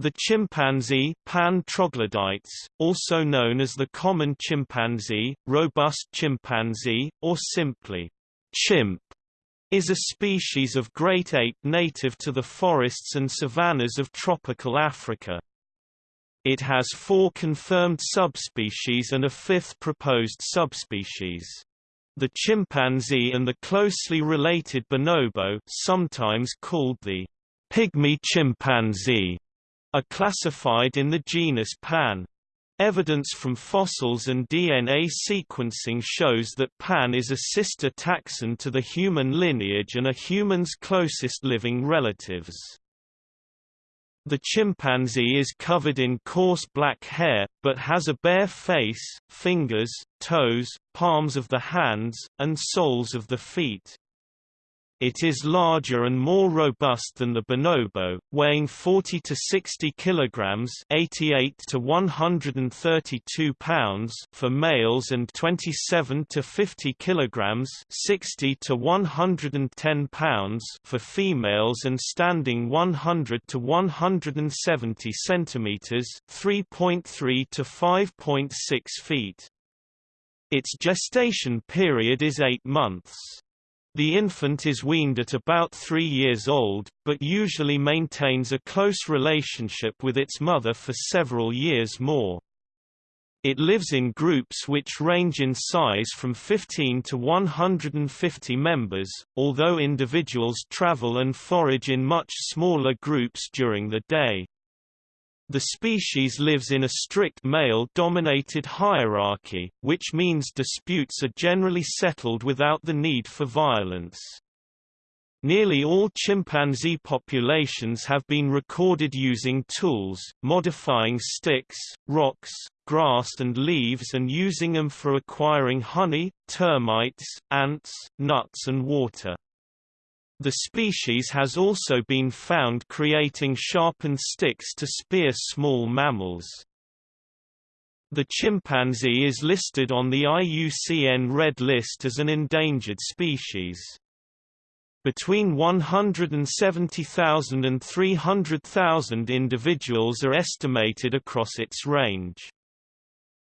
The chimpanzee Pan troglodytes, also known as the common chimpanzee, robust chimpanzee, or simply chimp, is a species of great ape native to the forests and savannas of tropical Africa. It has four confirmed subspecies and a fifth proposed subspecies. The chimpanzee and the closely related bonobo sometimes called the pygmy chimpanzee are classified in the genus Pan. Evidence from fossils and DNA sequencing shows that Pan is a sister taxon to the human lineage and a human's closest living relatives. The chimpanzee is covered in coarse black hair, but has a bare face, fingers, toes, palms of the hands, and soles of the feet. It is larger and more robust than the bonobo, weighing 40 to 60 kilograms, 88 to 132 pounds for males and 27 to 50 kilograms, 60 to 110 pounds for females and standing 100 to 170 centimeters, 3.3 to 5.6 feet. Its gestation period is 8 months. The infant is weaned at about three years old, but usually maintains a close relationship with its mother for several years more. It lives in groups which range in size from 15 to 150 members, although individuals travel and forage in much smaller groups during the day. The species lives in a strict male-dominated hierarchy, which means disputes are generally settled without the need for violence. Nearly all chimpanzee populations have been recorded using tools, modifying sticks, rocks, grass and leaves and using them for acquiring honey, termites, ants, nuts and water. The species has also been found creating sharpened sticks to spear small mammals. The chimpanzee is listed on the IUCN Red List as an endangered species. Between 170,000 and 300,000 individuals are estimated across its range.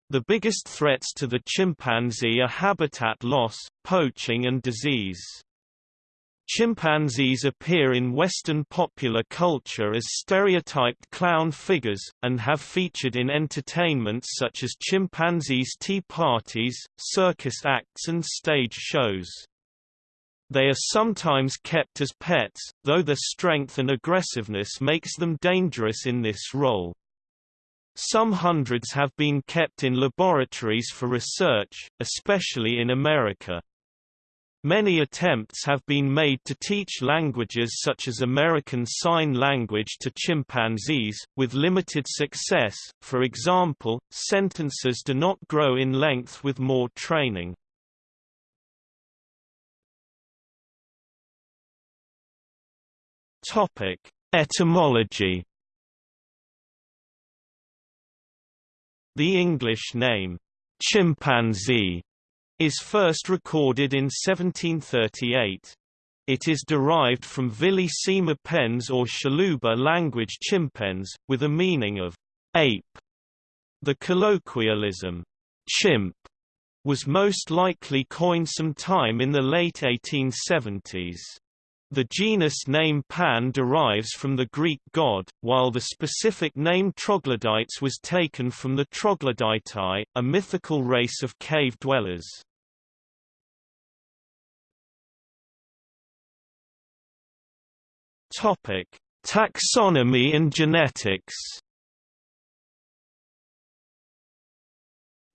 The biggest threats to the chimpanzee are habitat loss, poaching and disease. Chimpanzees appear in Western popular culture as stereotyped clown figures, and have featured in entertainments such as chimpanzees' tea parties, circus acts and stage shows. They are sometimes kept as pets, though their strength and aggressiveness makes them dangerous in this role. Some hundreds have been kept in laboratories for research, especially in America. Many attempts have been made to teach languages such as American Sign Language to chimpanzees, with limited success, for example, sentences do not grow in length with more training. Etymology The English name, chimpanzee, is first recorded in 1738. It is derived from Vili Sima Pens or Tshiluba language chimpens, with a meaning of ape. The colloquialism, chimp, was most likely coined sometime in the late 1870s. The genus name Pan derives from the Greek god, while the specific name troglodytes was taken from the troglodytae, a mythical race of cave dwellers. Topic: Taxonomy and genetics.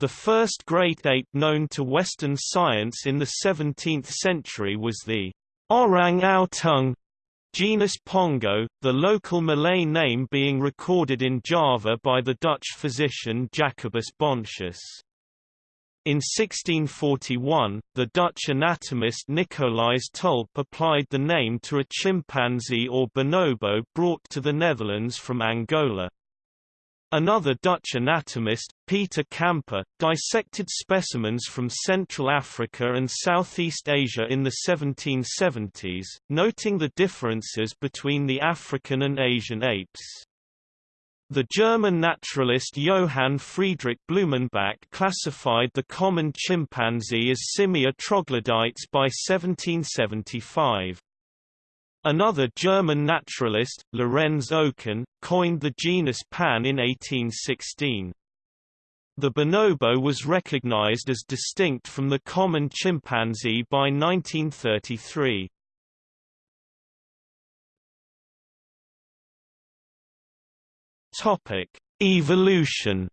The first great ape known to Western science in the 17th century was the orang-outang genus Pongo, the local Malay name being recorded in Java by the Dutch physician Jacobus Bontius. In 1641, the Dutch anatomist Nicolaes Tulp applied the name to a chimpanzee or bonobo brought to the Netherlands from Angola. Another Dutch anatomist, Peter Camper, dissected specimens from Central Africa and Southeast Asia in the 1770s, noting the differences between the African and Asian apes. The German naturalist Johann Friedrich Blumenbach classified the common chimpanzee as Simia troglodytes by 1775. Another German naturalist, Lorenz Oken, coined the genus Pan in 1816. The bonobo was recognized as distinct from the common chimpanzee by 1933. Topic: Evolution.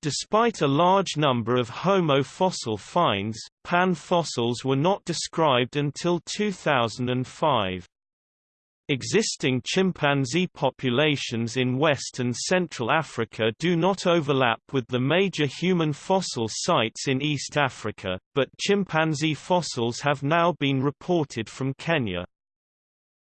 Despite a large number of Homo fossil finds, Pan fossils were not described until 2005. Existing chimpanzee populations in West and Central Africa do not overlap with the major human fossil sites in East Africa, but chimpanzee fossils have now been reported from Kenya.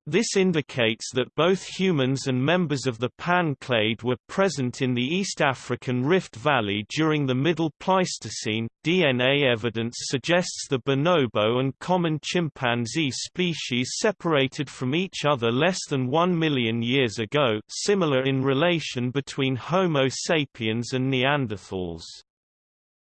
This indicates that both humans and members of the Pan clade were present in the East African Rift Valley during the Middle Pleistocene. DNA evidence suggests the bonobo and common chimpanzee species separated from each other less than 1 million years ago, similar in relation between Homo sapiens and Neanderthals.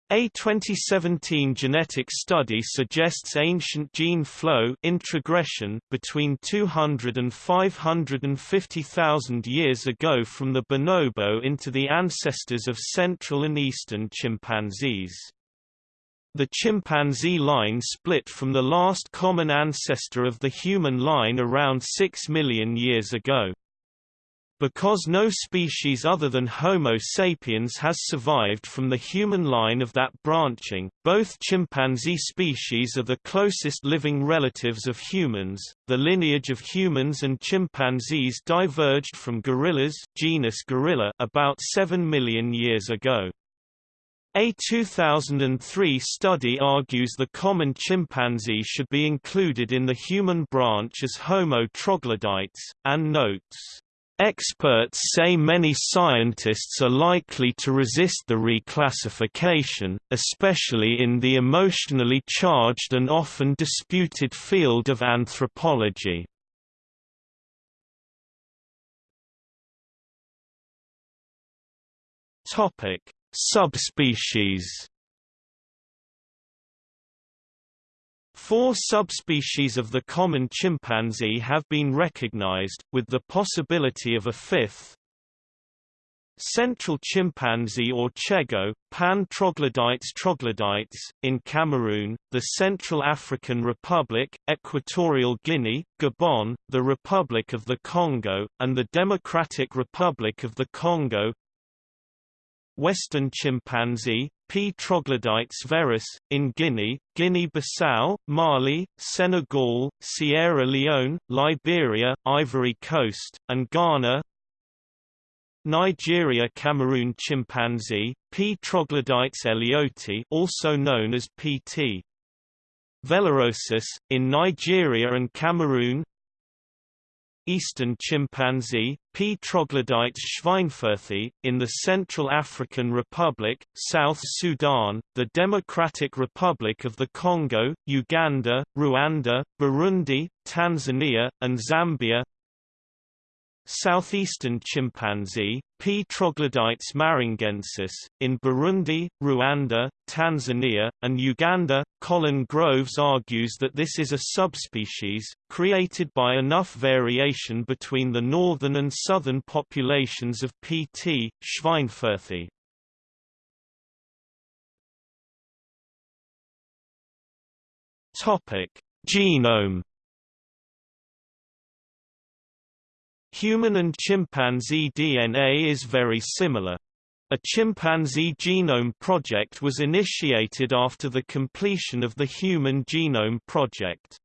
A 2017 genetic study suggests ancient gene flow introgression between 200 and 550,000 years ago from the bonobo into the ancestors of Central and Eastern chimpanzees. The chimpanzee line split from the last common ancestor of the human line around 6 million years ago. Because no species other than Homo sapiens has survived from the human line of that branching, both chimpanzee species are the closest living relatives of humans. The lineage of humans and chimpanzees diverged from gorillas genus Gorilla about 7 million years ago. A 2003 study argues the common chimpanzee should be included in the human branch as Homo troglodytes, and notes Experts say many scientists are likely to resist the reclassification, especially in the emotionally charged and often disputed field of anthropology. Subspecies Four subspecies of the common chimpanzee have been recognized, with the possibility of a fifth. Central chimpanzee or Tschego, Pan troglodytes troglodytes, in Cameroon, the Central African Republic, Equatorial Guinea, Gabon, the Republic of the Congo, and the Democratic Republic of the Congo Western chimpanzee, P. troglodytes verus, in Guinea, Guinea-Bissau, Mali, Senegal, Sierra Leone, Liberia, Ivory Coast, and Ghana Nigeria Cameroon chimpanzee, P. troglodytes ellioti also known as Pt. vellerosus, in Nigeria and Cameroon eastern chimpanzee, P. troglodytes schweinfurthi, in the Central African Republic, South Sudan, the Democratic Republic of the Congo, Uganda, Rwanda, Burundi, Tanzania, and Zambia Southeastern chimpanzee, P. troglodytes marungensis, in Burundi, Rwanda, Tanzania, and Uganda. Colin Groves argues that this is a subspecies, created by enough variation between the northern and southern populations of P. t. schweinfurthi. Genome Human and chimpanzee DNA is very similar. A chimpanzee genome project was initiated after the completion of the Human Genome Project.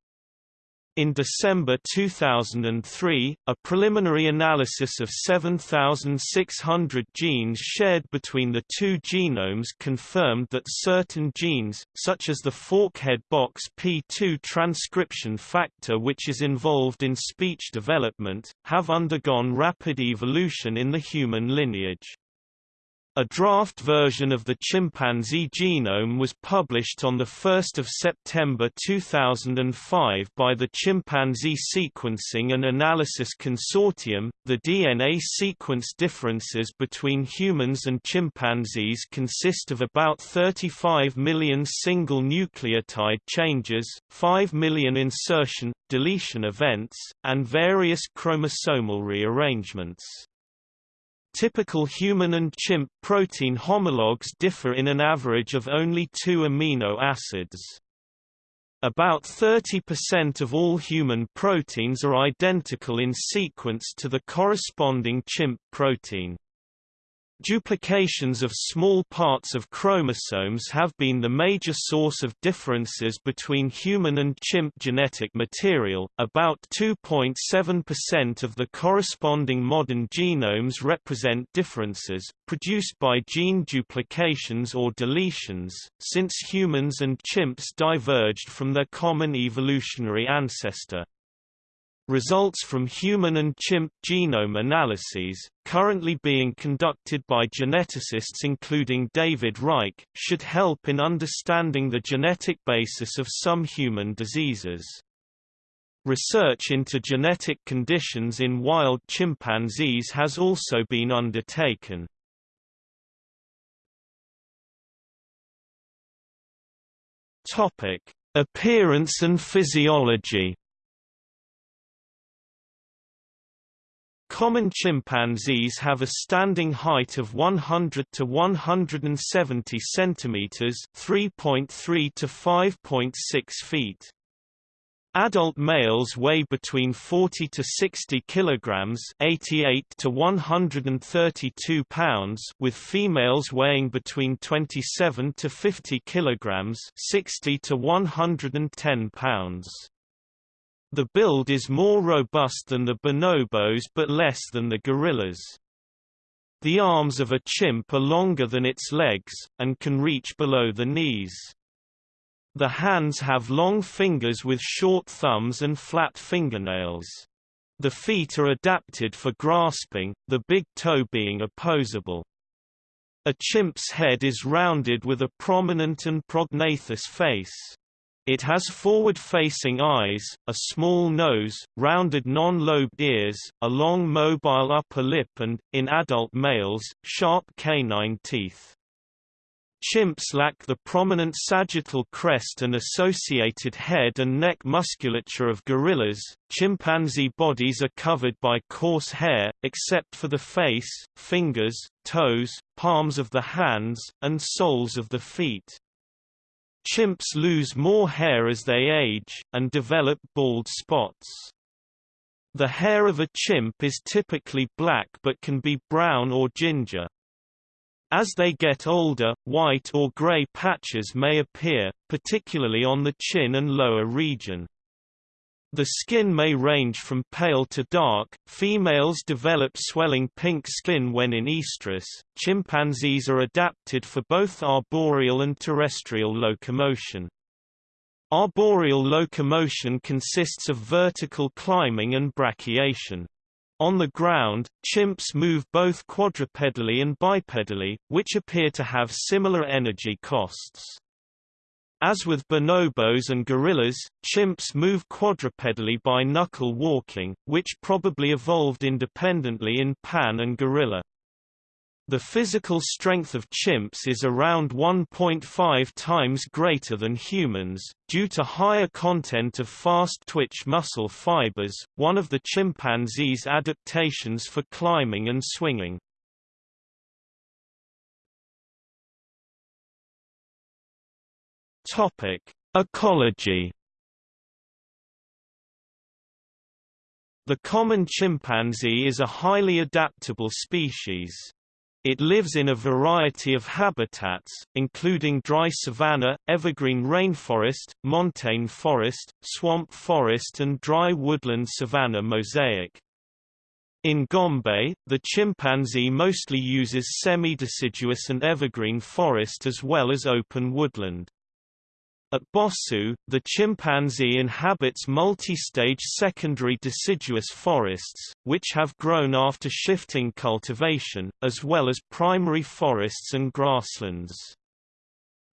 In December 2003, a preliminary analysis of 7,600 genes shared between the two genomes confirmed that certain genes, such as the forkhead box P2 transcription factor which is involved in speech development, have undergone rapid evolution in the human lineage. A draft version of the chimpanzee genome was published on 1 September 2005 by the Chimpanzee Sequencing and Analysis Consortium. The DNA sequence differences between humans and chimpanzees consist of about 35 million single nucleotide changes, 5 million insertion, deletion events, and various chromosomal rearrangements. Typical human and chimp protein homologs differ in an average of only two amino acids. About 30% of all human proteins are identical in sequence to the corresponding chimp protein. Duplications of small parts of chromosomes have been the major source of differences between human and chimp genetic material. About 2.7% of the corresponding modern genomes represent differences, produced by gene duplications or deletions, since humans and chimps diverged from their common evolutionary ancestor. Results from human and chimp genome analyses, currently being conducted by geneticists including David Reich, should help in understanding the genetic basis of some human diseases. Research into genetic conditions in wild chimpanzees has also been undertaken. Appearance and physiology Common chimpanzees have a standing height of 100 to 170 centimeters, 3.3 to 5.6 feet. Adult males weigh between 40 to 60 kilograms, 88 to 132 pounds, with females weighing between 27 to 50 kilograms, 60 to 110 pounds. The build is more robust than the bonobos but less than the gorillas. The arms of a chimp are longer than its legs, and can reach below the knees. The hands have long fingers with short thumbs and flat fingernails. The feet are adapted for grasping, the big toe being opposable. A chimp's head is rounded with a prominent and prognathous face. It has forward-facing eyes, a small nose, rounded non-lobed ears, a long mobile upper lip and, in adult males, sharp canine teeth. Chimps lack the prominent sagittal crest and associated head and neck musculature of gorillas. Chimpanzee bodies are covered by coarse hair, except for the face, fingers, toes, palms of the hands, and soles of the feet. Chimps lose more hair as they age, and develop bald spots. The hair of a chimp is typically black but can be brown or ginger. As they get older, white or gray patches may appear, particularly on the chin and lower region. The skin may range from pale to dark. Females develop swelling pink skin when in estrus. Chimpanzees are adapted for both arboreal and terrestrial locomotion. Arboreal locomotion consists of vertical climbing and brachiation. On the ground, chimps move both quadrupedally and bipedally, which appear to have similar energy costs. As with bonobos and gorillas, chimps move quadrupedally by knuckle walking, which probably evolved independently in pan and gorilla. The physical strength of chimps is around 1.5 times greater than humans, due to higher content of fast-twitch muscle fibers, one of the chimpanzee's adaptations for climbing and swinging. Topic: Ecology. The common chimpanzee is a highly adaptable species. It lives in a variety of habitats, including dry savanna, evergreen rainforest, montane forest, swamp forest and dry woodland savanna mosaic. In Gombe, the chimpanzee mostly uses semi-deciduous and evergreen forest as well as open woodland. At Bossou, the chimpanzee inhabits multi-stage secondary deciduous forests, which have grown after shifting cultivation, as well as primary forests and grasslands.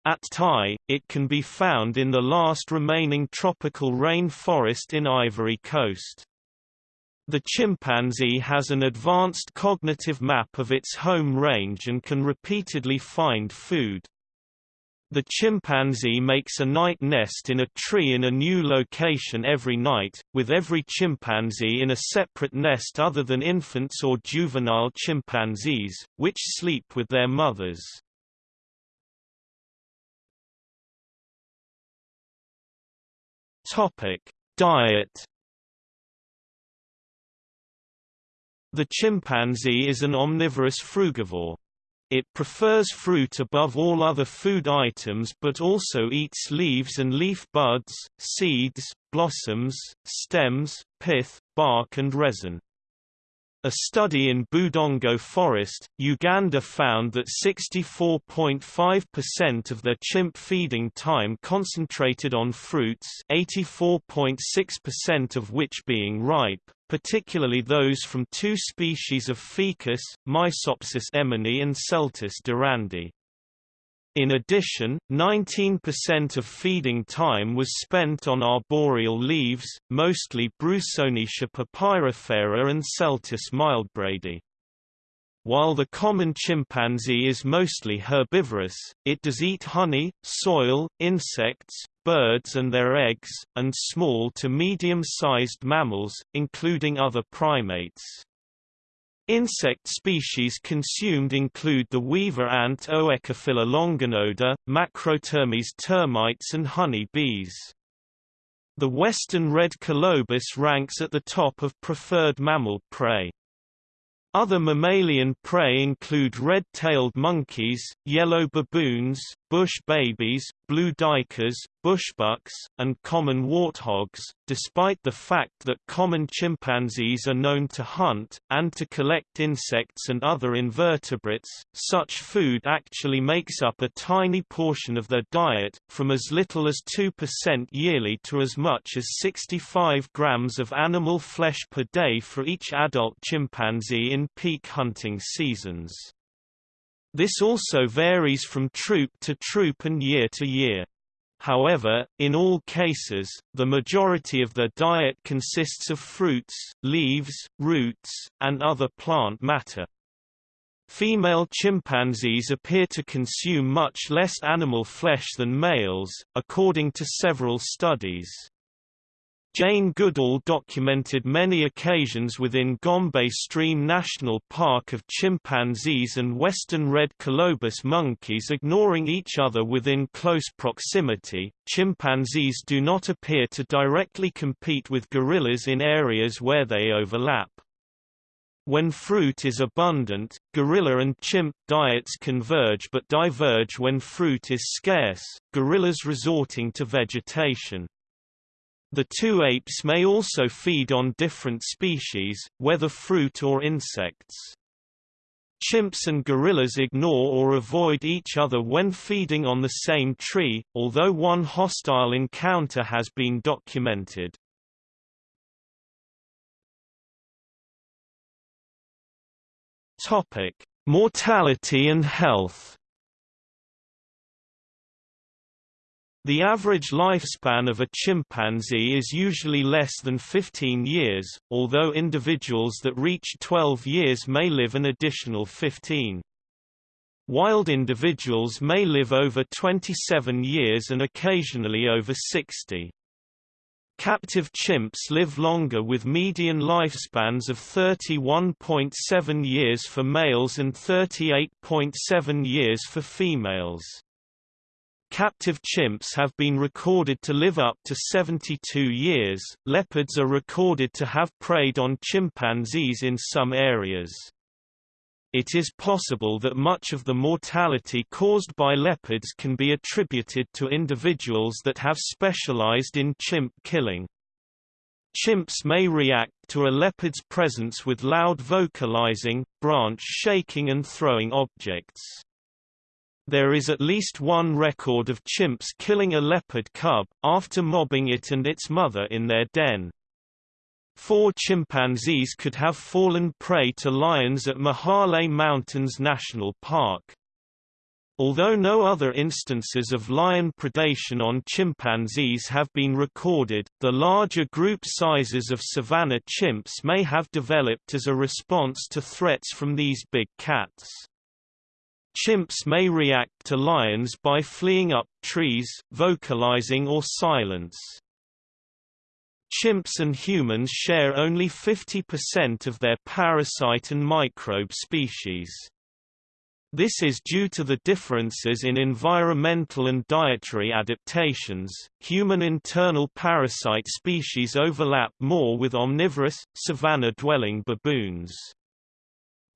At Tai, it can be found in the last remaining tropical rain forest in Ivory Coast. The chimpanzee has an advanced cognitive map of its home range and can repeatedly find food. The chimpanzee makes a night nest in a tree in a new location every night, with every chimpanzee in a separate nest other than infants or juvenile chimpanzees, which sleep with their mothers. Diet The chimpanzee is an omnivorous frugivore. It prefers fruit above all other food items but also eats leaves and leaf buds, seeds, blossoms, stems, pith, bark and resin. A study in Budongo Forest, Uganda found that 64.5% of their chimp feeding time concentrated on fruits 84.6% of which being ripe, particularly those from two species of ficus, Maesopsis eminii and Celtis durandii. In addition, 19% of feeding time was spent on arboreal leaves, mostly Broussonetia papyrifera and Celtis mildbraedii. While the common chimpanzee is mostly herbivorous, it does eat honey, soil, insects, birds and their eggs, and small to medium-sized mammals, including other primates. Insect species consumed include the weaver ant Oecophylla longinoda, Macrotermes termites and honey bees. The western red colobus ranks at the top of preferred mammal prey. Other mammalian prey include red-tailed monkeys, yellow baboons, bush babies, blue duikers, bushbucks, and common warthogs, despite the fact that common chimpanzees are known to hunt, and to collect insects and other invertebrates, such food actually makes up a tiny portion of their diet, from as little as 2% yearly to as much as 65 grams of animal flesh per day for each adult chimpanzee in peak hunting seasons. This also varies from troop to troop and year to year. However, in all cases, the majority of their diet consists of fruits, leaves, roots, and other plant matter. Female chimpanzees appear to consume much less animal flesh than males, according to several studies. Jane Goodall documented many occasions within Gombe Stream National Park of chimpanzees and western red colobus monkeys ignoring each other within close proximity. Chimpanzees do not appear to directly compete with gorillas in areas where they overlap. When fruit is abundant, gorilla and chimp diets converge but diverge when fruit is scarce, gorillas resorting to vegetation. The two apes may also feed on different species, whether fruit or insects. Chimps and gorillas ignore or avoid each other when feeding on the same tree, although one hostile encounter has been documented. Topic: Mortality and health. The average lifespan of a chimpanzee is usually less than 15 years, although individuals that reach 12 years may live an additional 15. Wild individuals may live over 27 years and occasionally over 60. Captive chimps live longer with median lifespans of 31.7 years for males and 38.7 years for females. Captive chimps have been recorded to live up to 72 years. Leopards are recorded to have preyed on chimpanzees in some areas. It is possible that much of the mortality caused by leopards can be attributed to individuals that have specialized in chimp killing. Chimps may react to a leopard's presence with loud vocalizing, branch shaking and throwing objects. There is at least one record of chimps killing a leopard cub, after mobbing it and its mother in their den. Four chimpanzees could have fallen prey to lions at Mahale Mountains National Park. Although no other instances of lion predation on chimpanzees have been recorded, the larger group sizes of savanna chimps may have developed as a response to threats from these big cats. Chimps may react to lions by fleeing up trees, vocalizing or silence. Chimps and humans share only 50% of their parasite and microbe species. This is due to the differences in environmental and dietary adaptations. Human internal parasite species overlap more with omnivorous, savanna-dwelling baboons.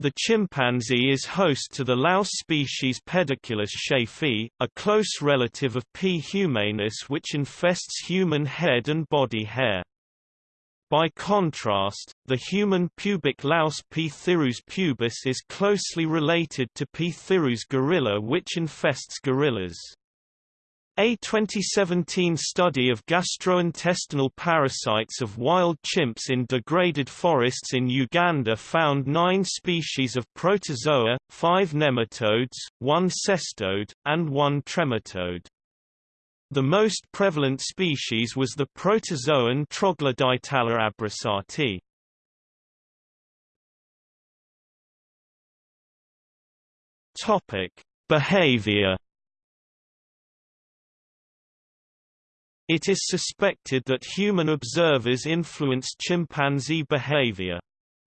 The chimpanzee is host to the louse species Pediculus schaeffi, a close relative of P. humanus which infests human head and body hair. By contrast, the human pubic louse P. thyrus pubis is closely related to P. thyrus gorilla which infests gorillas. A 2017 study of gastrointestinal parasites of wild chimps in degraded forests in Uganda found nine species of protozoa, five nematodes, one cestode, and one trematode. The most prevalent species was the protozoan Troglodytella abrassarti. Behavior. It is suspected that human observers influenced chimpanzee behavior.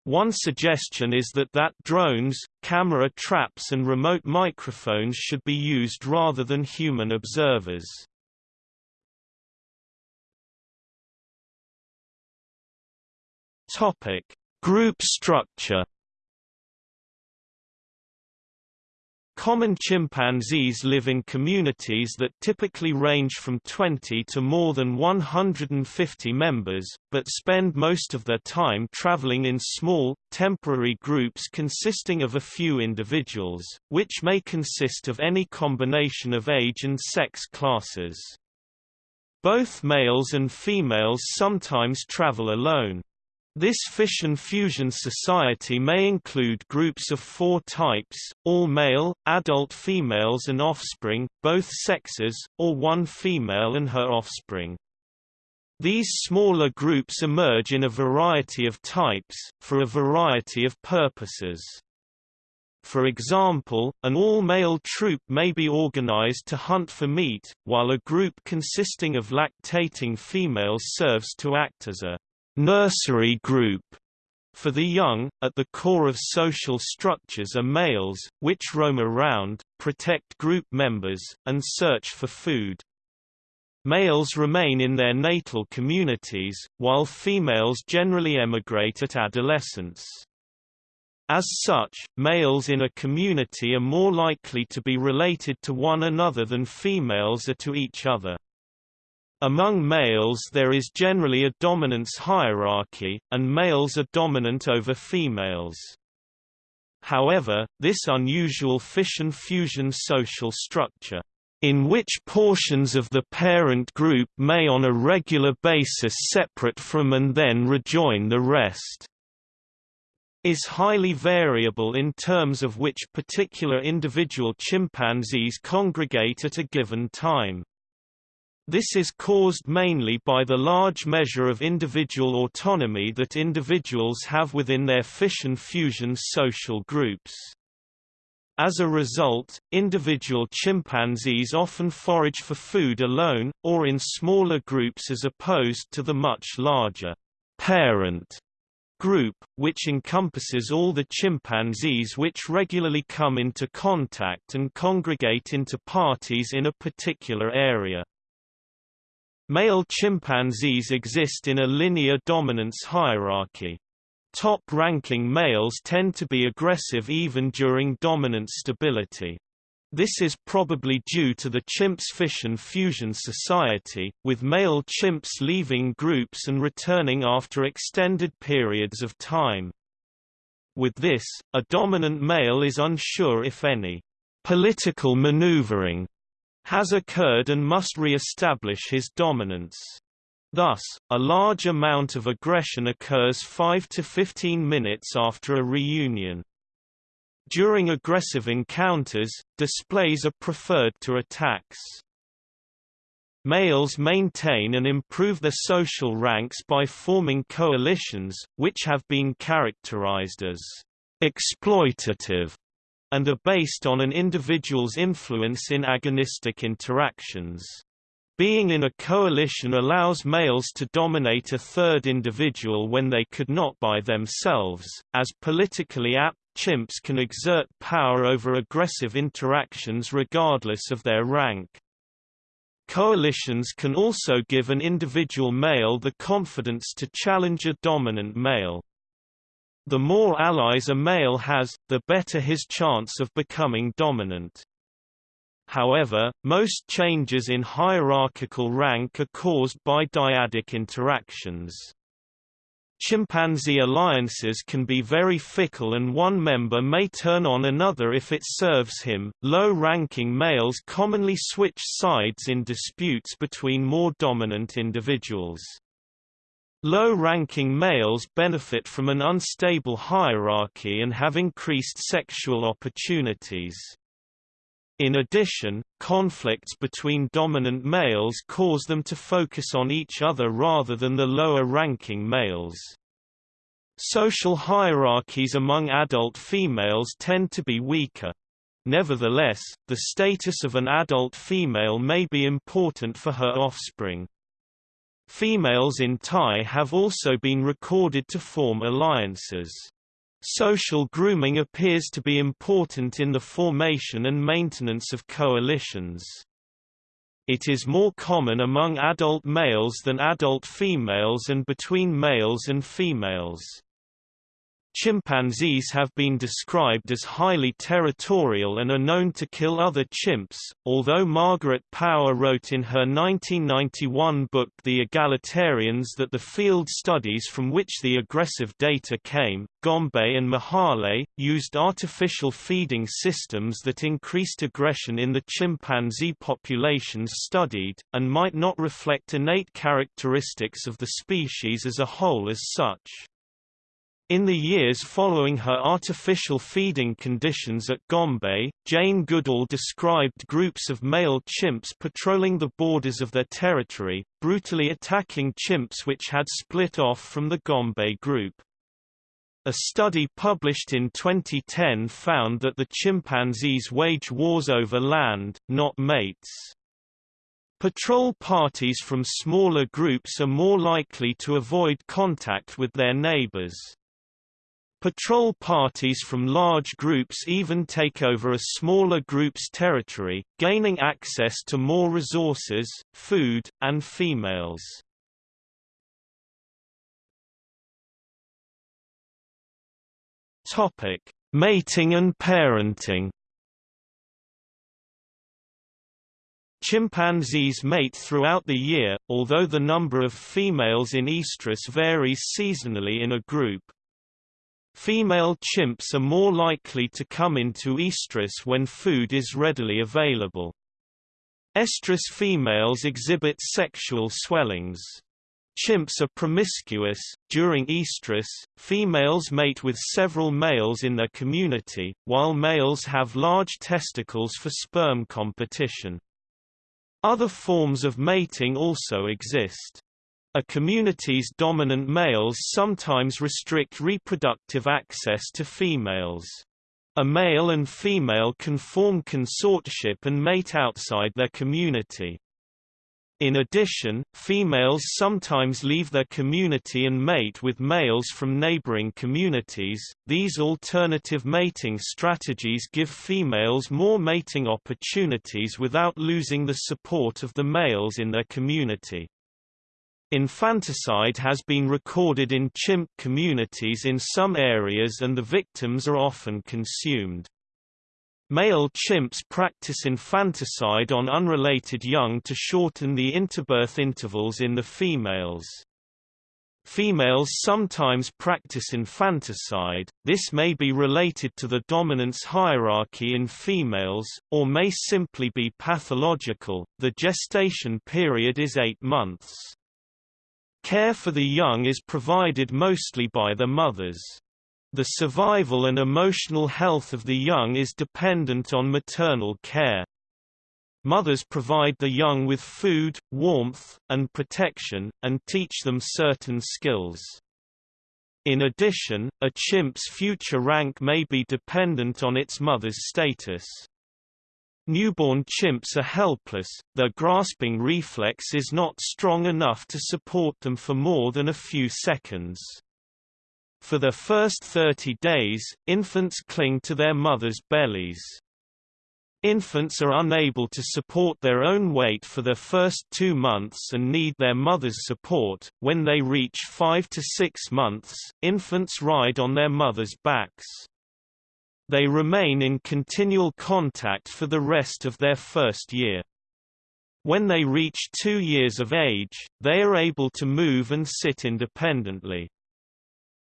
One suggestion is that that drones, camera traps and remote microphones should be used rather than human observers. Topic: Group structure. Common chimpanzees live in communities that typically range from 20 to more than 150 members, but spend most of their time traveling in small, temporary groups consisting of a few individuals, which may consist of any combination of age and sex classes. Both males and females sometimes travel alone. This fission-fusion society may include groups of four types, all male, adult females and offspring, both sexes, or one female and her offspring. These smaller groups emerge in a variety of types, for a variety of purposes. For example, an all-male troop may be organized to hunt for meat, while a group consisting of lactating females serves to act as a nursery group for the young, at the core of social structures are males, which roam around, protect group members, and search for food. Males remain in their natal communities, while females generally emigrate at adolescence. As such, males in a community are more likely to be related to one another than females are to each other. Among males there is generally a dominance hierarchy, and males are dominant over females. However, this unusual fission-fusion social structure, in which portions of the parent group may on a regular basis separate from and then rejoin the rest, is highly variable in terms of which particular individual chimpanzees congregate at a given time. This is caused mainly by the large measure of individual autonomy that individuals have within their fission-fusion social groups. As a result, individual chimpanzees often forage for food alone, or in smaller groups as opposed to the much larger parent group, which encompasses all the chimpanzees which regularly come into contact and congregate into parties in a particular area. Male chimpanzees exist in a linear dominance hierarchy. Top-ranking males tend to be aggressive even during dominant stability. This is probably due to the chimps fission-fusion society, with male chimps leaving groups and returning after extended periods of time. With this, a dominant male is unsure if any political maneuvering has occurred and must re-establish his dominance. Thus, a large amount of aggression occurs 5 to 15 minutes after a reunion. During aggressive encounters, displays are preferred to attacks. Males maintain and improve their social ranks by forming coalitions, which have been characterized as exploitative and are based on an individual's influence in agonistic interactions. Being in a coalition allows males to dominate a third individual when they could not by themselves, as politically apt chimps can exert power over aggressive interactions regardless of their rank. Coalitions can also give an individual male the confidence to challenge a dominant male. The more allies a male has, the better his chance of becoming dominant. However, most changes in hierarchical rank are caused by dyadic interactions. Chimpanzee alliances can be very fickle and one member may turn on another if it serves him. Low-ranking males commonly switch sides in disputes between more dominant individuals. Low-ranking males benefit from an unstable hierarchy and have increased sexual opportunities. In addition, conflicts between dominant males cause them to focus on each other rather than the lower-ranking males. Social hierarchies among adult females tend to be weaker. Nevertheless, the status of an adult female may be important for her offspring. Females in Tai have also been recorded to form alliances. Social grooming appears to be important in the formation and maintenance of coalitions. It is more common among adult males than adult females and between males and females. Chimpanzees have been described as highly territorial and are known to kill other chimps, although Margaret Power wrote in her 1991 book The Egalitarians that the field studies from which the aggressive data came, Gombe and Mahale, used artificial feeding systems that increased aggression in the chimpanzee populations studied, and might not reflect innate characteristics of the species as a whole as such. In the years following her artificial feeding conditions at Gombe, Jane Goodall described groups of male chimps patrolling the borders of their territory, brutally attacking chimps which had split off from the Gombe group. A study published in 2010 found that the chimpanzees wage wars over land, not mates. Patrol parties from smaller groups are more likely to avoid contact with their neighbors. Patrol parties from large groups even take over a smaller group's territory, gaining access to more resources, food, and females. Topic: Mating and parenting. Chimpanzees mate throughout the year, although the number of females in estrus varies seasonally in a group. Female chimps are more likely to come into estrus when food is readily available. Estrus females exhibit sexual swellings. Chimps are promiscuous. During estrus, females mate with several males in their community, while males have large testicles for sperm competition. Other forms of mating also exist. A community's dominant males sometimes restrict reproductive access to females. A male and female can form consortship and mate outside their community. In addition, females sometimes leave their community and mate with males from neighboring communities. These alternative mating strategies give females more mating opportunities without losing the support of the males in their community. Infanticide has been recorded in chimp communities in some areas and the victims are often consumed. Male chimps practice infanticide on unrelated young to shorten the interbirth intervals in the females. Females sometimes practice infanticide, this may be related to the dominance hierarchy in females, or may simply be pathological. The gestation period is eight months. Care for the young is provided mostly by the mothers. The survival and emotional health of the young is dependent on maternal care. Mothers provide the young with food, warmth, and protection, and teach them certain skills. In addition, a chimp's future rank may be dependent on its mother's status. Newborn chimps are helpless, their grasping reflex is not strong enough to support them for more than a few seconds. For the first 30 days, infants cling to their mothers' bellies. Infants are unable to support their own weight for the first two months and need their mother's support. When they reach five to six months, infants ride on their mother's backs. They remain in continual contact for the rest of their first year. When they reach two years of age, they are able to move and sit independently.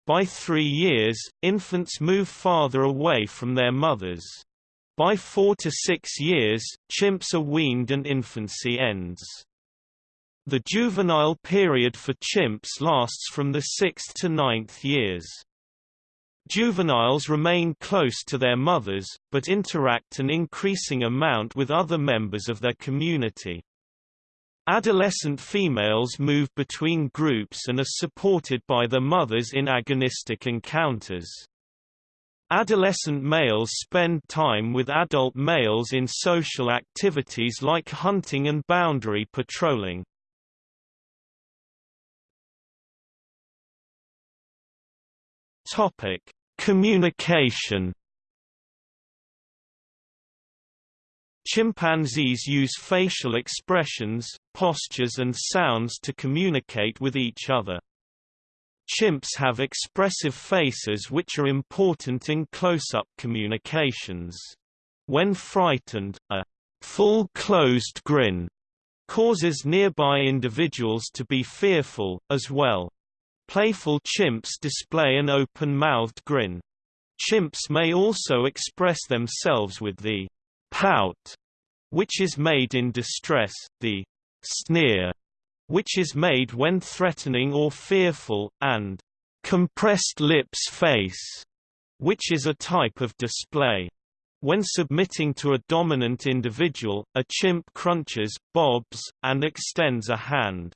By three years, infants move farther away from their mothers. By four to six years, chimps are weaned and infancy ends. The juvenile period for chimps lasts from the sixth to ninth years. Juveniles remain close to their mothers, but interact an increasing amount with other members of their community. Adolescent females move between groups and are supported by their mothers in agonistic encounters. Adolescent males spend time with adult males in social activities like hunting and boundary patrolling. Topic: Communication. Chimpanzees use facial expressions, postures and sounds to communicate with each other. Chimps have expressive faces which are important in close-up communications. When frightened, a full closed grin causes nearby individuals to be fearful, as well. Playful chimps display an open-mouthed grin. Chimps may also express themselves with the pout, which is made in distress, the sneer, which is made when threatening or fearful, and compressed lips face, which is a type of display. When submitting to a dominant individual, a chimp crunches, bobs, and extends a hand.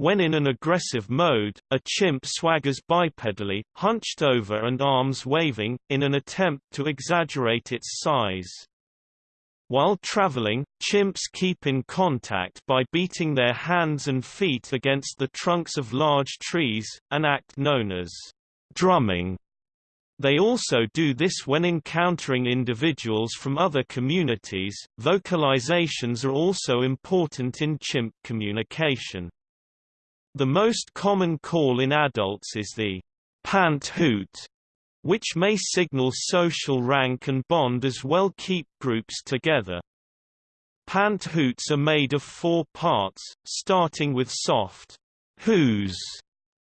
When in an aggressive mode, a chimp swaggers bipedally, hunched over and arms waving, in an attempt to exaggerate its size. While traveling, chimps keep in contact by beating their hands and feet against the trunks of large trees, an act known as drumming. They also do this when encountering individuals from other communities. Vocalizations are also important in chimp communication. The most common call in adults is the pant hoot, which may signal social rank and bond as well keep groups together. Pant hoots are made of four parts, starting with soft whoos,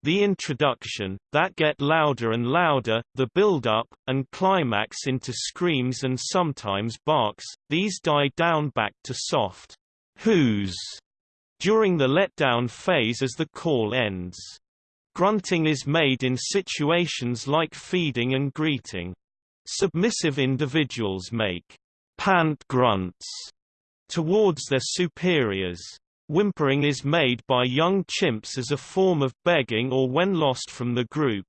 the introduction, that get louder and louder, the build-up, and climax into screams and sometimes barks, these die down back to soft whoos during the letdown phase as the call ends. Grunting is made in situations like feeding and greeting. Submissive individuals make pant grunts towards their superiors. Whimpering is made by young chimps as a form of begging or when lost from the group.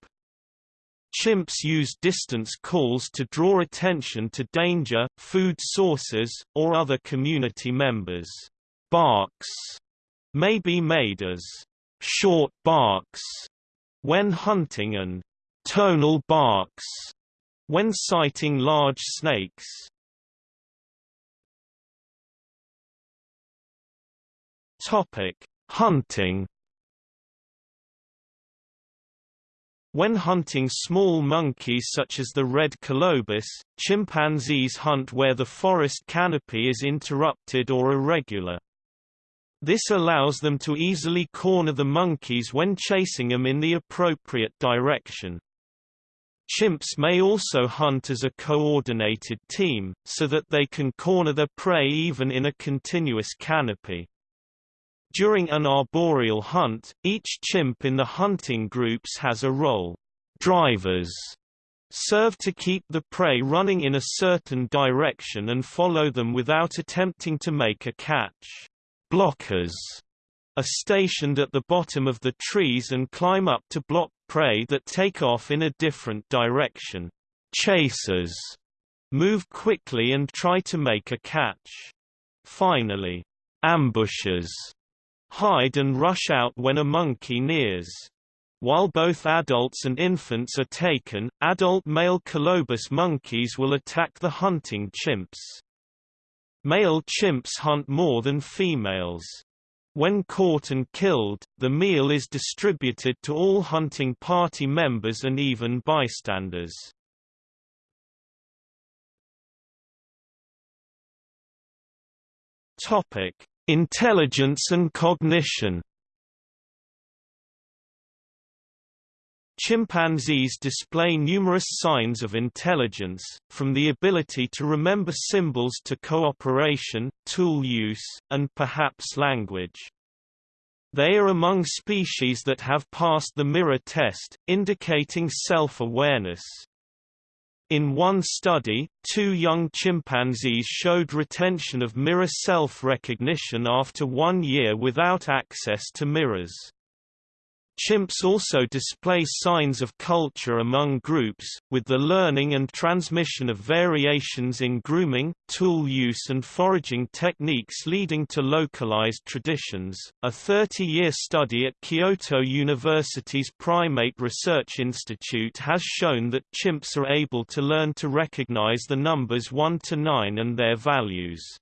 Chimps use distance calls to draw attention to danger, food sources, or other community members. Barks may be made as short barks when hunting and tonal barks when sighting large snakes. Topic: Hunting. When hunting small monkeys such as the red colobus, chimpanzees hunt where the forest canopy is interrupted or irregular. This allows them to easily corner the monkeys when chasing them in the appropriate direction. Chimps may also hunt as a coordinated team, so that they can corner their prey even in a continuous canopy. During an arboreal hunt, each chimp in the hunting groups has a role. Drivers serve to keep the prey running in a certain direction and follow them without attempting to make a catch. Blockers are stationed at the bottom of the trees and climb up to block prey that take off in a different direction. Chasers move quickly and try to make a catch. Finally, ambushers hide and rush out when a monkey nears. While both adults and infants are taken, adult male colobus monkeys will attack the hunting chimps. Male chimps hunt more than females. When caught and killed, the meal is distributed to all hunting party members and even bystanders. Topic: Intelligence and cognition. Chimpanzees display numerous signs of intelligence, from the ability to remember symbols to cooperation, tool use, and perhaps language. They are among species that have passed the mirror test, indicating self-awareness. In one study, two young chimpanzees showed retention of mirror self-recognition after one year without access to mirrors. Chimps also display signs of culture among groups, with the learning and transmission of variations in grooming, tool use, and foraging techniques leading to localized traditions. A 30 year study at Kyoto University's Primate Research Institute has shown that chimps are able to learn to recognize the numbers 1 to 9 and their values.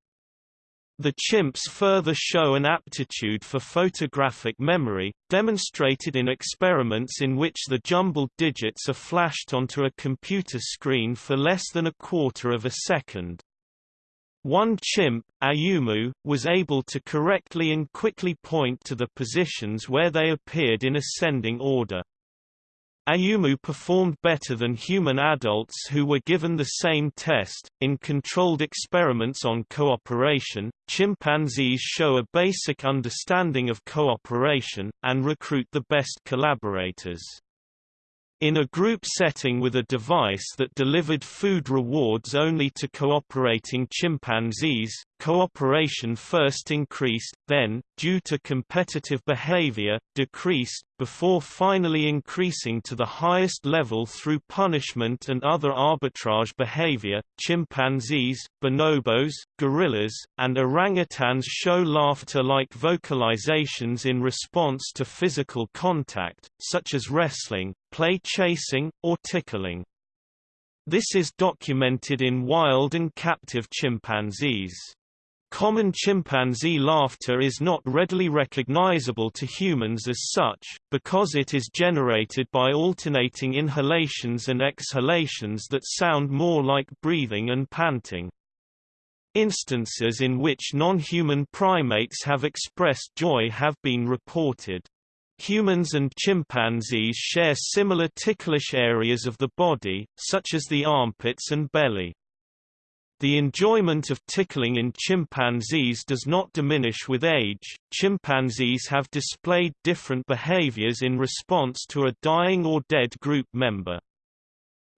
The chimps further show an aptitude for photographic memory, demonstrated in experiments in which the jumbled digits are flashed onto a computer screen for less than a quarter of a second. One chimp, Ayumu, was able to correctly and quickly point to the positions where they appeared in ascending order. Ayumu performed better than human adults who were given the same test. In controlled experiments on cooperation, chimpanzees show a basic understanding of cooperation, and recruit the best collaborators. In a group setting with a device that delivered food rewards only to cooperating chimpanzees, cooperation first increased, then, due to competitive behavior, decreased, before finally increasing to the highest level through punishment and other arbitrage behavior. Chimpanzees, bonobos, gorillas, and orangutans show laughter-like vocalizations in response to physical contact, such as wrestling, play chasing, or tickling. This is documented in wild and captive chimpanzees. Common chimpanzee laughter is not readily recognizable to humans as such, because it is generated by alternating inhalations and exhalations that sound more like breathing and panting. Instances in which non-human primates have expressed joy have been reported. Humans and chimpanzees share similar ticklish areas of the body, such as the armpits and belly. The enjoyment of tickling in chimpanzees does not diminish with age. Chimpanzees have displayed different behaviors in response to a dying or dead group member.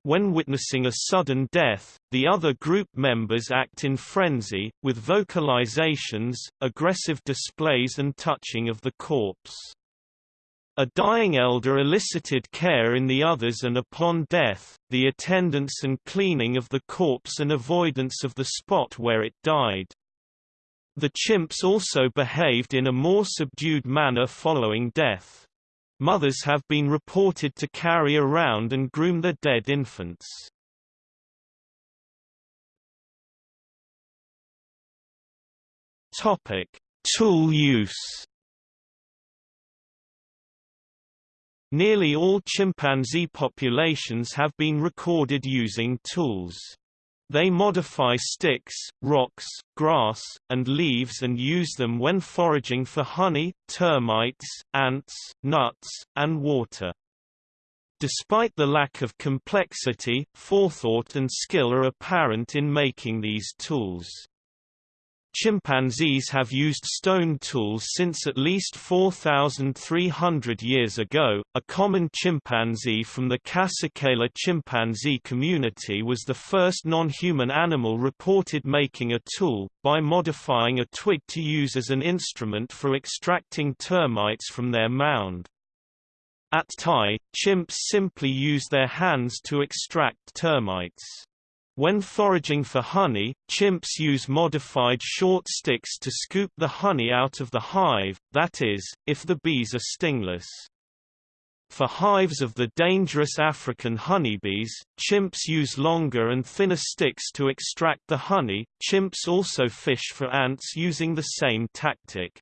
When witnessing a sudden death, the other group members act in frenzy, with vocalizations, aggressive displays and touching of the corpse. A dying elder elicited care in the others and upon death, the attendance and cleaning of the corpse and avoidance of the spot where it died. The chimps also behaved in a more subdued manner following death. Mothers have been reported to carry around and groom their dead infants. Topic: Tool use. Nearly all chimpanzee populations have been recorded using tools. They modify sticks, rocks, grass, and leaves and use them when foraging for honey, termites, ants, nuts, and water. Despite the lack of complexity, forethought and skill are apparent in making these tools. Chimpanzees have used stone tools since at least 4,300 years ago. A common chimpanzee from the Kasekela chimpanzee community was the first non-human animal reported making a tool, by modifying a twig to use as an instrument for extracting termites from their mound. At Tai, chimps simply use their hands to extract termites. When foraging for honey, chimps use modified short sticks to scoop the honey out of the hive, that is, if the bees are stingless. For hives of the dangerous African honeybees, chimps use longer and thinner sticks to extract the honey. Chimps also fish for ants using the same tactic.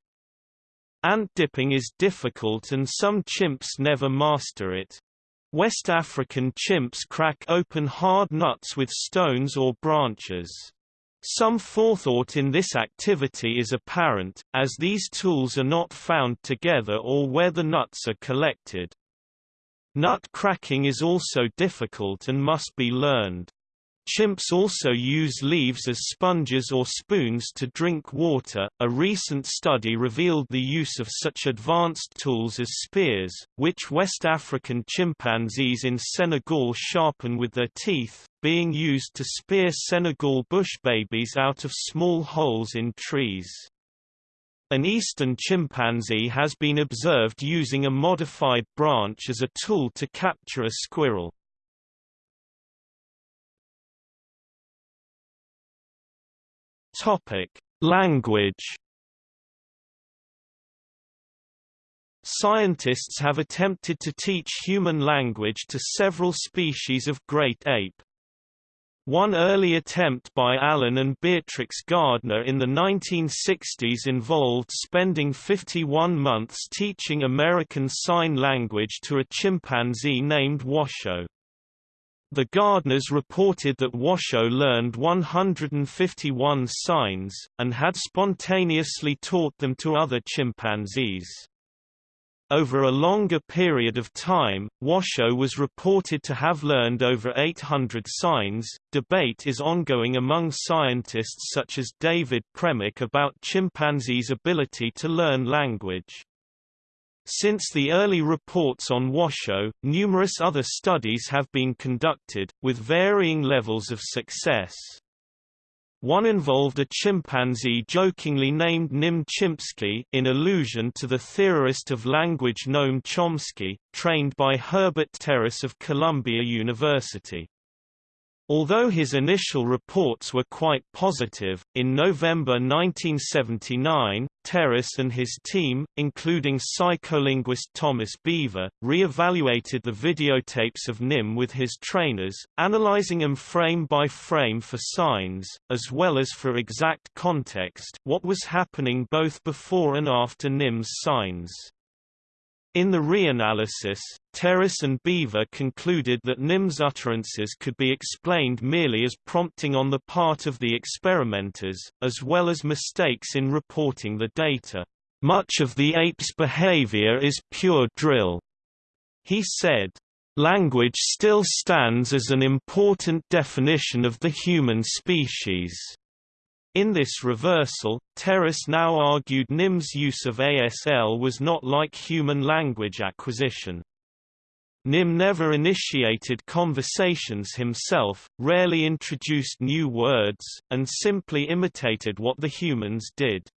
Ant dipping is difficult and some chimps never master it. West African chimps crack open hard nuts with stones or branches. Some forethought in this activity is apparent, as these tools are not found together or where the nuts are collected. Nut cracking is also difficult and must be learned. Chimps also use leaves as sponges or spoons to drink water. A recent study revealed the use of such advanced tools as spears, which West African chimpanzees in Senegal sharpen with their teeth, being used to spear Senegal bush babies out of small holes in trees. An eastern chimpanzee has been observed using a modified branch as a tool to capture a squirrel. Topic: Language. Scientists have attempted to teach human language to several species of great ape. One early attempt by Alan and Beatrix Gardner in the 1960s involved spending 51 months teaching American Sign Language to a chimpanzee named Washoe. The Gardners reported that Washoe learned 151 signs, and had spontaneously taught them to other chimpanzees. Over a longer period of time, Washoe was reported to have learned over 800 signs. Debate is ongoing among scientists such as David Premack about chimpanzees' ability to learn language. Since the early reports on Washoe, numerous other studies have been conducted, with varying levels of success. One involved a chimpanzee jokingly named Nim Chimpsky in allusion to the theorist of language Noam Chomsky, trained by Herbert Terrace of Columbia University. Although his initial reports were quite positive, in November 1979, Terrace and his team, including psycholinguist Thomas Bever, re-evaluated the videotapes of Nim with his trainers, analyzing them frame by frame for signs, as well as for exact context what was happening both before and after Nim's signs. In the reanalysis, Terrace and Bever concluded that Nim's utterances could be explained merely as prompting on the part of the experimenters, as well as mistakes in reporting the data. Much of the ape's behavior is pure drill, he said. Language still stands as an important definition of the human species. In this reversal, Terrace now argued Nim's use of ASL was not like human language acquisition. Nim never initiated conversations himself, rarely introduced new words, and simply imitated what the humans did.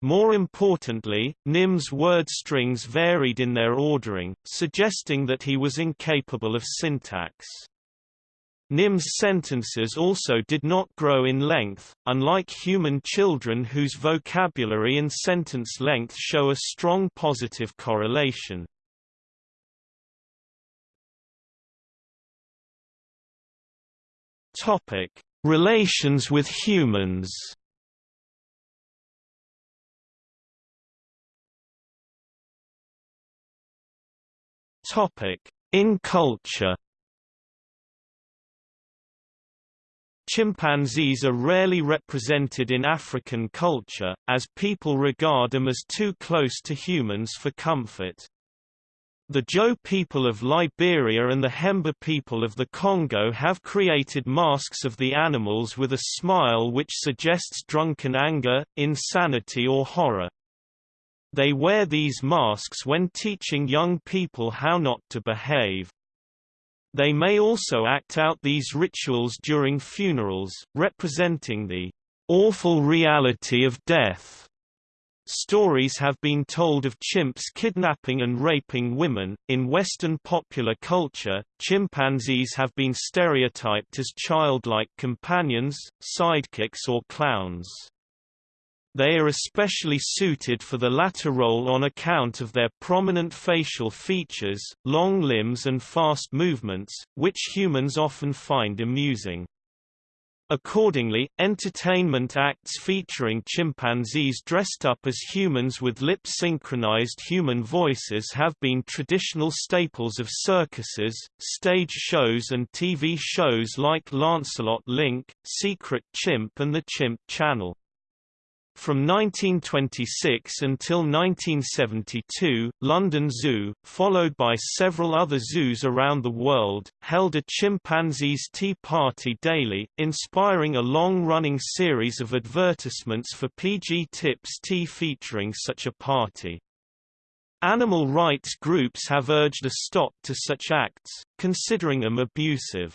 More importantly, Nim's word strings varied in their ordering, suggesting that he was incapable of syntax. Nim's sentences also did not grow in length, unlike human children whose vocabulary and sentence length show a strong positive correlation. Topic: Relations with humans. Topic: In culture. Chimpanzees are rarely represented in African culture, as people regard them as too close to humans for comfort. The Joe people of Liberia and the Hemba people of the Congo have created masks of the animals with a smile which suggests drunken anger, insanity or horror. They wear these masks when teaching young people how not to behave. They may also act out these rituals during funerals, representing the awful reality of death. Stories have been told of chimps kidnapping and raping women. In Western popular culture, chimpanzees have been stereotyped as childlike companions, sidekicks, or clowns. They are especially suited for the latter role on account of their prominent facial features, long limbs and fast movements, which humans often find amusing. Accordingly, entertainment acts featuring chimpanzees dressed up as humans with lip-synchronized human voices have been traditional staples of circuses, stage shows and TV shows like Lancelot Link, Secret Chimp and The Chimp Channel. From 1926 until 1972, London Zoo, followed by several other zoos around the world, held a chimpanzees tea party daily, inspiring a long-running series of advertisements for PG Tips tea featuring such a party. Animal rights groups have urged a stop to such acts, considering them abusive.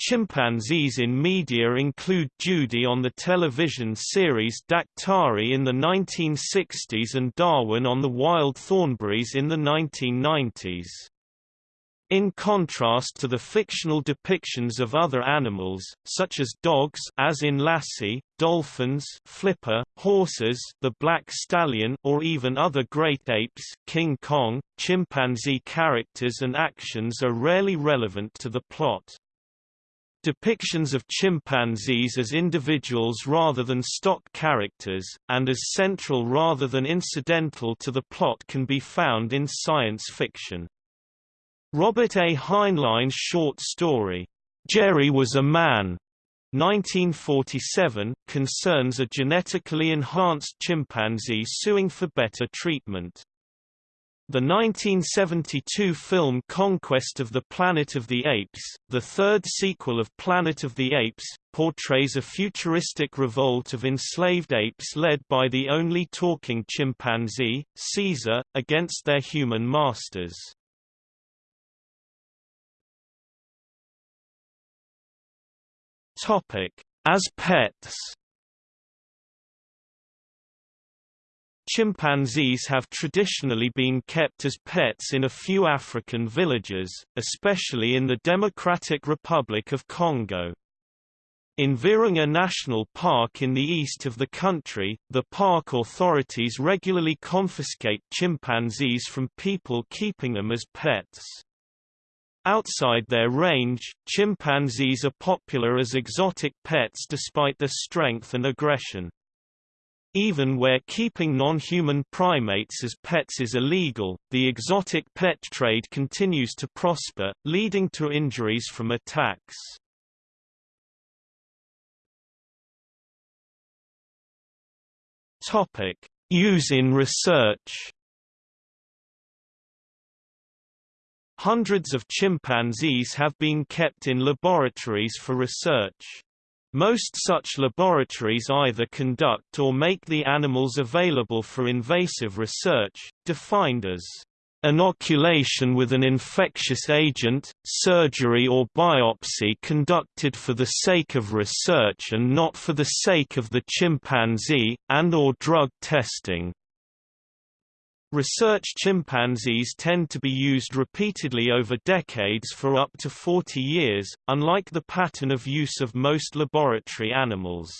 Chimpanzees in media include Judy on the television series Daktari in the 1960s and Darwin on the Wild Thornberrys in the 1990s. In contrast to the fictional depictions of other animals, such as dogs as in Lassie, dolphins Flipper, horses the black stallion or even other great apes King Kong, chimpanzee characters and actions are rarely relevant to the plot. Depictions of chimpanzees as individuals rather than stock characters, and as central rather than incidental to the plot can be found in science fiction. Robert A. Heinlein's short story, Jerry Was a Man, 1947, concerns a genetically enhanced chimpanzee suing for better treatment. The 1972 film Conquest of the Planet of the Apes, the third sequel of Planet of the Apes, portrays a futuristic revolt of enslaved apes led by the only talking chimpanzee, Caesar, against their human masters. As pets Chimpanzees have traditionally been kept as pets in a few African villages, especially in the Democratic Republic of Congo. In Virunga National Park in the east of the country, the park authorities regularly confiscate chimpanzees from people keeping them as pets. Outside their range, chimpanzees are popular as exotic pets despite their strength and aggression. Even where keeping non-human primates as pets is illegal, the exotic pet trade continues to prosper, leading to injuries from attacks. Topic: Use in research. Hundreds of chimpanzees have been kept in laboratories for research. Most such laboratories either conduct or make the animals available for invasive research, defined as inoculation with an infectious agent, surgery or biopsy conducted for the sake of research and not for the sake of the chimpanzee, and or drug testing. Research chimpanzees tend to be used repeatedly over decades for up to 40 years, unlike the pattern of use of most laboratory animals.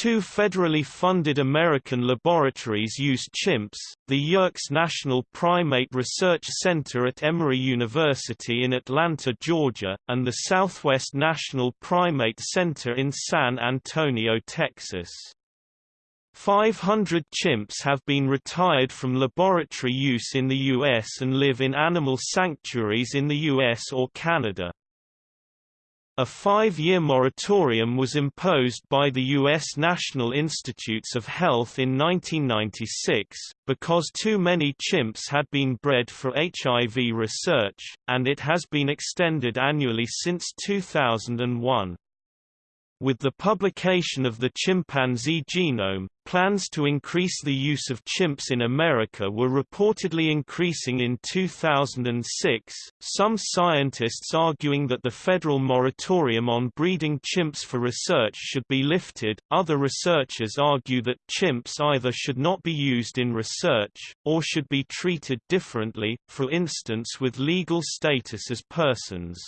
Two federally funded American laboratories use chimps, the Yerkes National Primate Research Center at Emory University in Atlanta, Georgia, and the Southwest National Primate Center in San Antonio, Texas. 500 chimps have been retired from laboratory use in the U.S. and live in animal sanctuaries in the U.S. or Canada. A five-year moratorium was imposed by the U.S. National Institutes of Health in 1996, because too many chimps had been bred for HIV research, and it has been extended annually since 2001. With the publication of the chimpanzee genome, plans to increase the use of chimps in America were reportedly increasing in 2006, some scientists arguing that the federal moratorium on breeding chimps for research should be lifted, other researchers argue that chimps either should not be used in research, or should be treated differently, for instance with legal status as persons.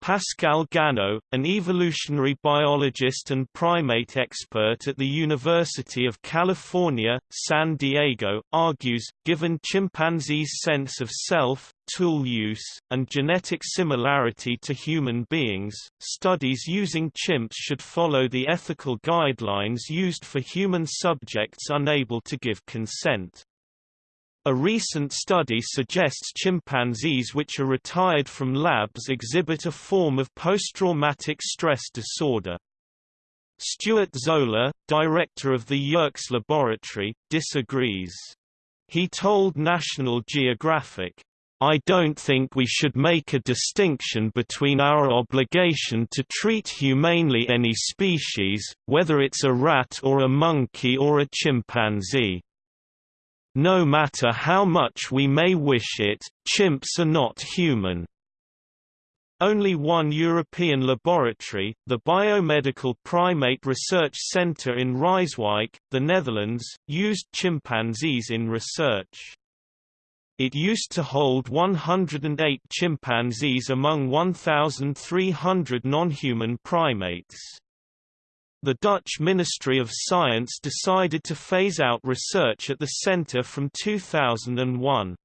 Pascal Gagneux, an evolutionary biologist and primate expert at the University of California, San Diego, argues, given chimpanzees' sense of self, tool use, and genetic similarity to human beings, studies using chimps should follow the ethical guidelines used for human subjects unable to give consent. A recent study suggests chimpanzees which are retired from labs exhibit a form of post-traumatic stress disorder. Stuart Zola, director of the Yerkes Laboratory, disagrees. He told National Geographic, I don't think we should make a distinction between our obligation to treat humanely any species, whether it's a rat or a monkey or a chimpanzee. No matter how much we may wish it, chimps are not human. Only one European laboratory, the Biomedical Primate Research Centre in Rijswijk, the Netherlands, used chimpanzees in research. It used to hold 108 chimpanzees among 1,300 non-human primates. The Dutch Ministry of Science decided to phase out research at the center from 2001.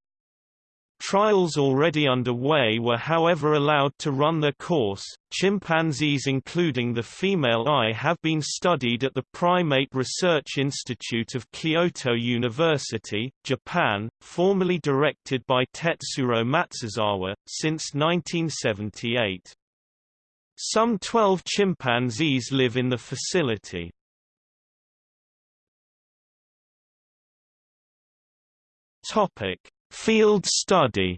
Trials already underway were however allowed to run their course. Chimpanzees including the female Ai have been studied at the Primate Research Institute of Kyoto University, Japan, formerly directed by Tetsuro Matsuzawa, since 1978. Some 12 chimpanzees live in the facility. Topic: Field study.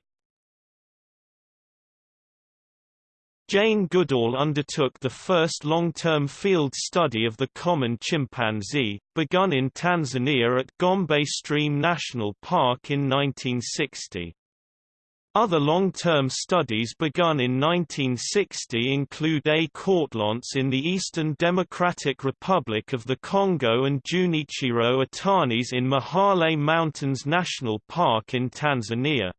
Jane Goodall undertook the first long-term field study of the common chimpanzee, begun in Tanzania at Gombe Stream National Park in 1960. Other long-term studies begun in 1960 include A. Kortlandt's in the Eastern Democratic Republic of the Congo and Junichiro Itani's in Mahale Mountains National Park in Tanzania.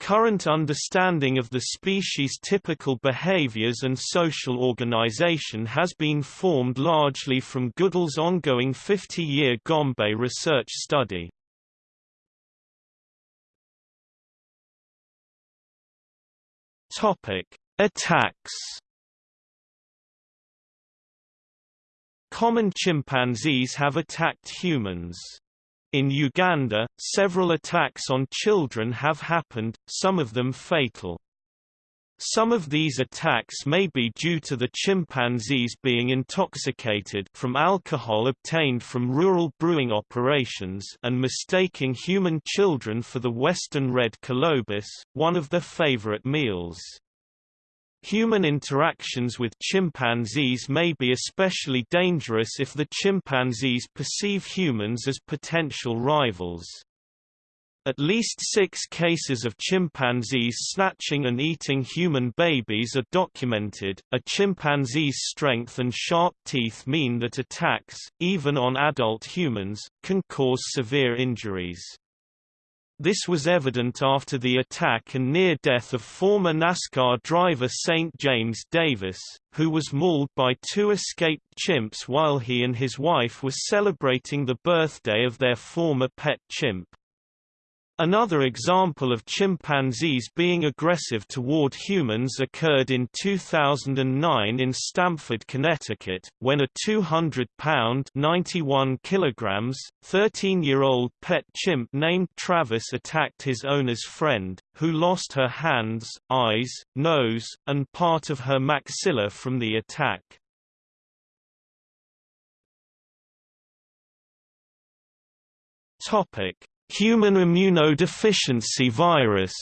Current understanding of the species' typical behaviors and social organization has been formed largely from Goodall's ongoing 50-year Gombe research study. Topic: Attacks. Common chimpanzees have attacked humans. In Uganda, several attacks on children have happened, some of them fatal. Some of these attacks may be due to the chimpanzees being intoxicated from alcohol obtained from rural brewing operations and mistaking human children for the western red colobus, one of their favorite meals. Human interactions with chimpanzees may be especially dangerous if the chimpanzees perceive humans as potential rivals. At least six cases of chimpanzees snatching and eating human babies are documented. A chimpanzee's strength and sharp teeth mean that attacks, even on adult humans, can cause severe injuries. This was evident after the attack and near death of former NASCAR driver St. James Davis, who was mauled by two escaped chimps while he and his wife were celebrating the birthday of their former pet chimp. Another example of chimpanzees being aggressive toward humans occurred in 2009 in Stamford, Connecticut, when a 200-pound (91 kilograms) 13-year-old pet chimp named Travis attacked his owner's friend, who lost her hands, eyes, nose, and part of her maxilla from the attack. Topic: Human immunodeficiency virus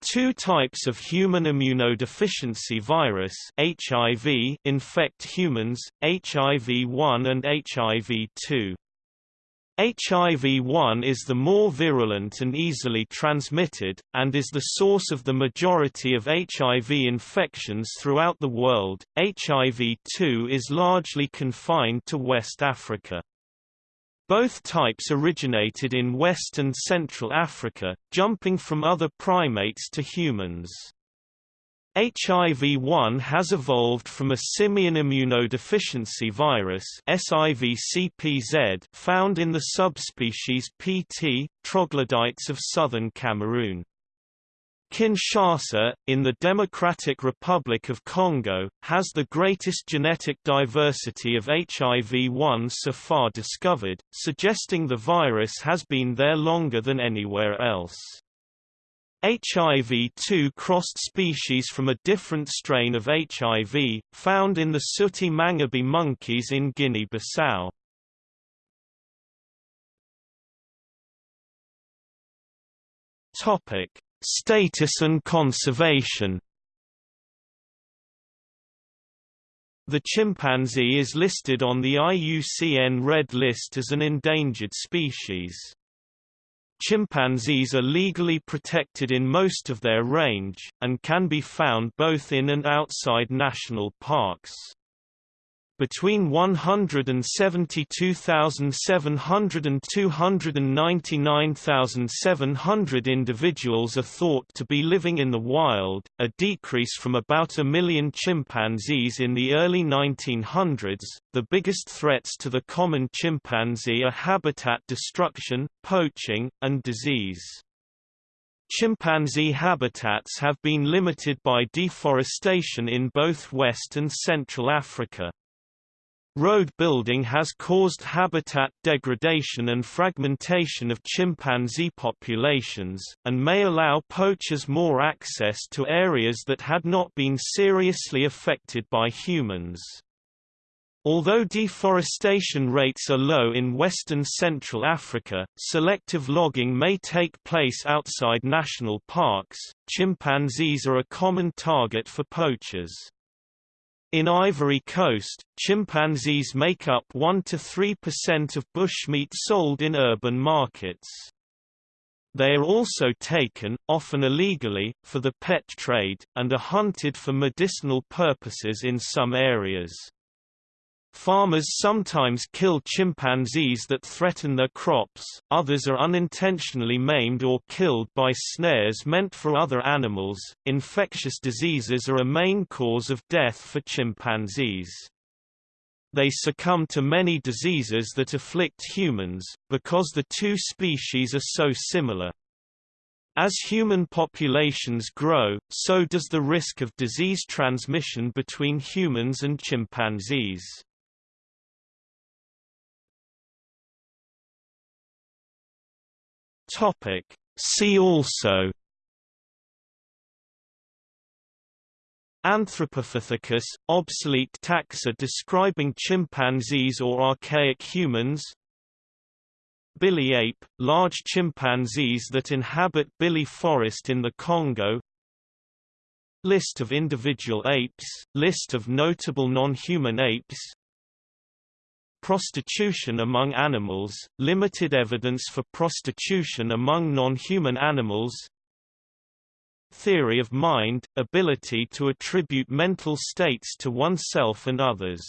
Two types of human immunodeficiency virus HIV infect humans, HIV-1 and HIV-2. HIV-1 is the more virulent and easily transmitted, and is the source of the majority of HIV infections throughout the world. HIV-2 is largely confined to West Africa. Both types originated in West and Central Africa, jumping from other primates to humans. HIV-1 has evolved from a simian immunodeficiency virus found in the subspecies Pt. troglodytes of southern Cameroon. Kinshasa, in the Democratic Republic of Congo, has the greatest genetic diversity of HIV-1 so far discovered, suggesting the virus has been there longer than anywhere else. HIV-2 crossed species from a different strain of HIV, found in the sooty mangabey monkeys in Guinea-Bissau. Topic: Status and conservation The chimpanzee is listed on the IUCN Red List as an endangered species. Chimpanzees are legally protected in most of their range, and can be found both in and outside national parks. Between 172,700 and 299,700 individuals are thought to be living in the wild, a decrease from about a million chimpanzees in the early 1900s. The biggest threats to the common chimpanzee are habitat destruction, poaching, and disease. Chimpanzee habitats have been limited by deforestation in both West and Central Africa. Road building has caused habitat degradation and fragmentation of chimpanzee populations, and may allow poachers more access to areas that had not been seriously affected by humans. Although deforestation rates are low in western Central Africa, selective logging may take place outside national parks. Chimpanzees are a common target for poachers. In Ivory Coast, chimpanzees make up 1–3% of bushmeat sold in urban markets. They are also taken, often illegally, for the pet trade, and are hunted for medicinal purposes in some areas. Farmers sometimes kill chimpanzees that threaten their crops, others are unintentionally maimed or killed by snares meant for other animals. Infectious diseases are a main cause of death for chimpanzees. They succumb to many diseases that afflict humans, because the two species are so similar. As human populations grow, so does the risk of disease transmission between humans and chimpanzees. Topic. See also Anthropopithecus, obsolete taxa describing chimpanzees or archaic humans Bili ape, large chimpanzees that inhabit Bili forest in the Congo List of individual apes, list of notable non-human apes Prostitution among animals, limited evidence for prostitution among non-human animals. Theory of mind, ability to attribute mental states to oneself and others